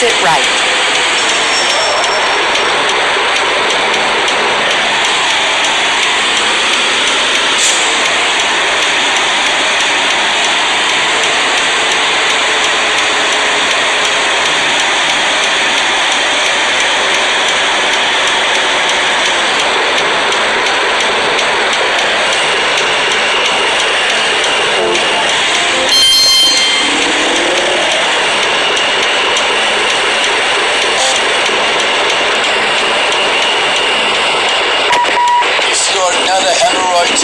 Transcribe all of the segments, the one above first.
Exit right.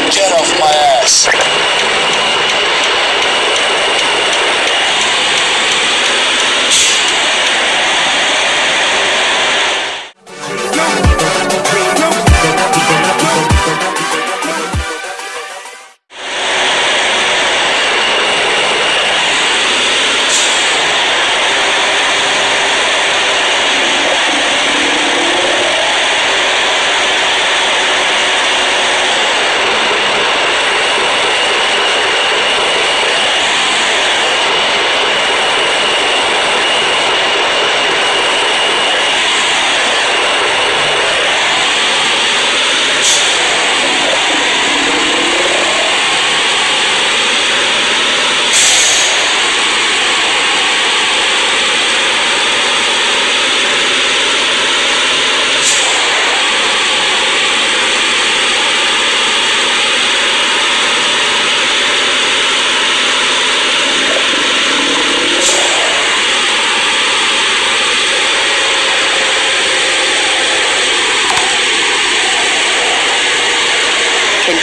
Jet off my ass.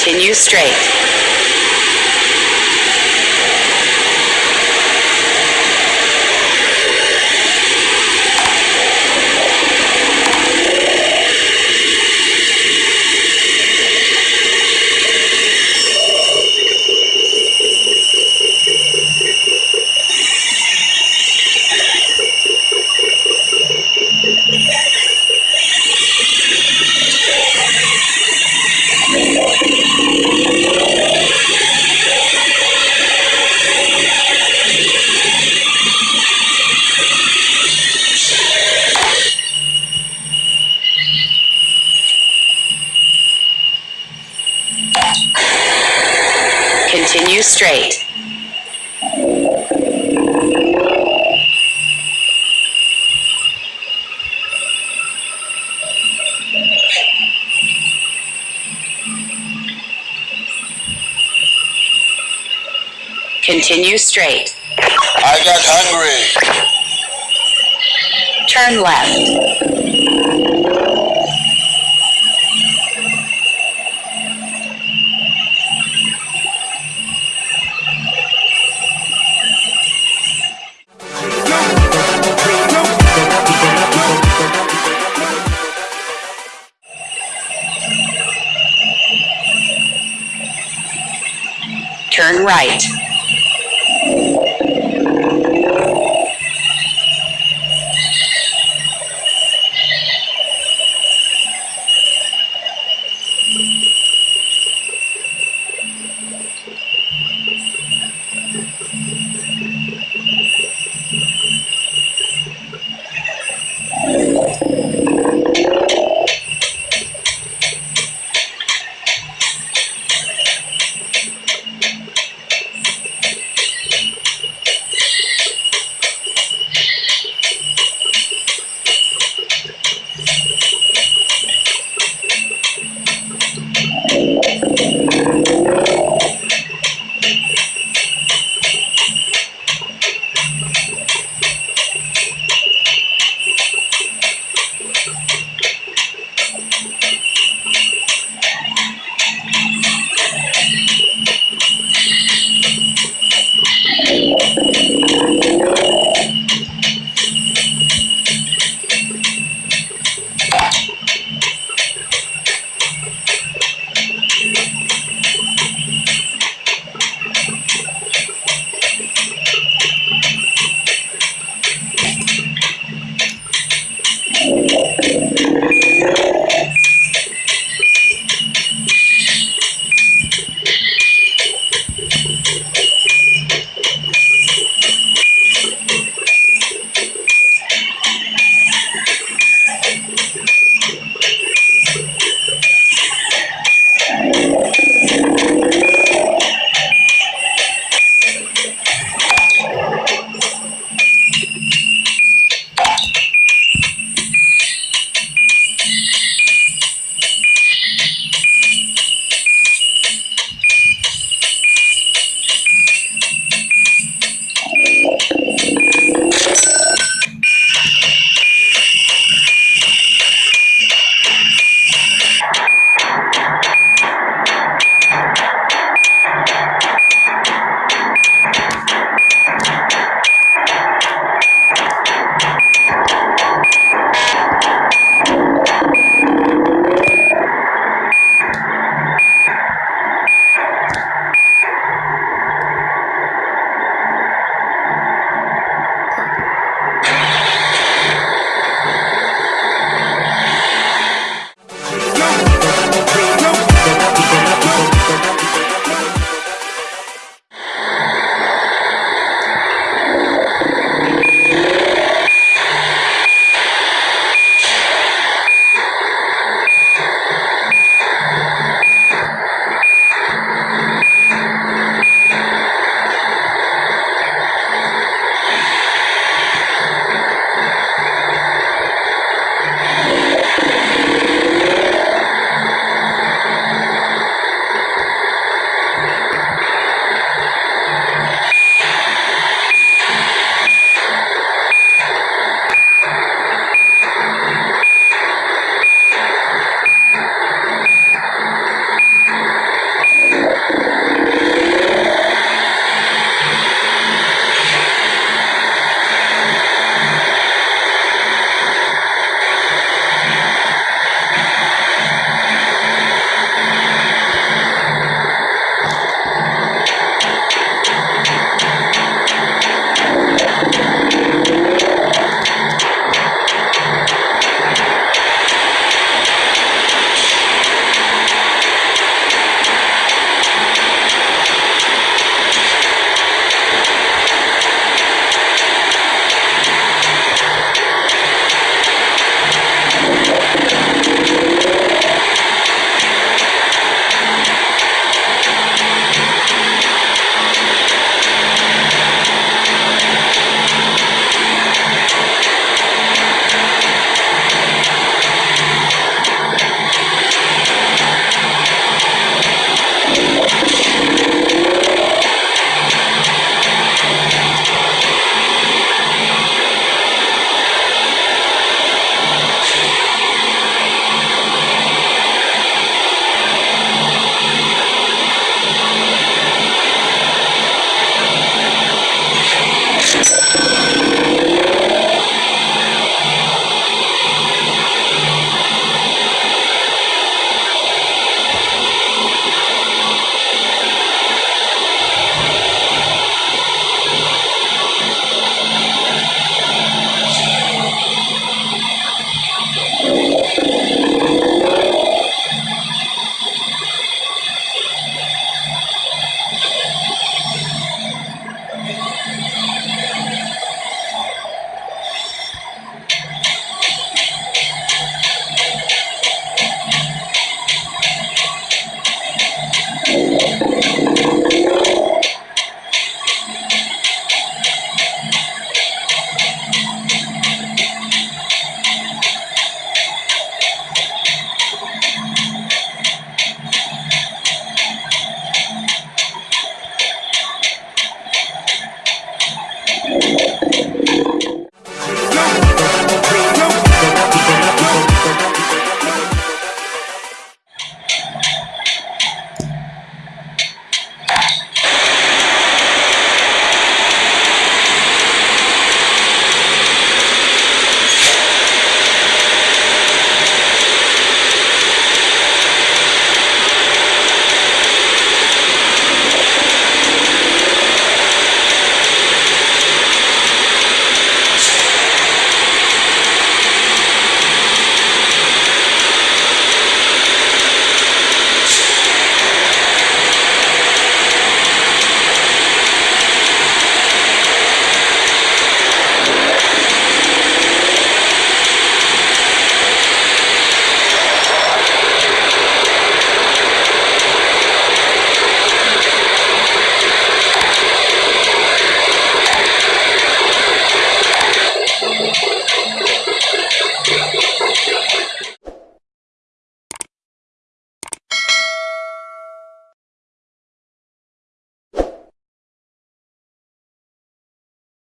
Continue straight. Straight. Continue straight. I got hungry. Turn left. Right.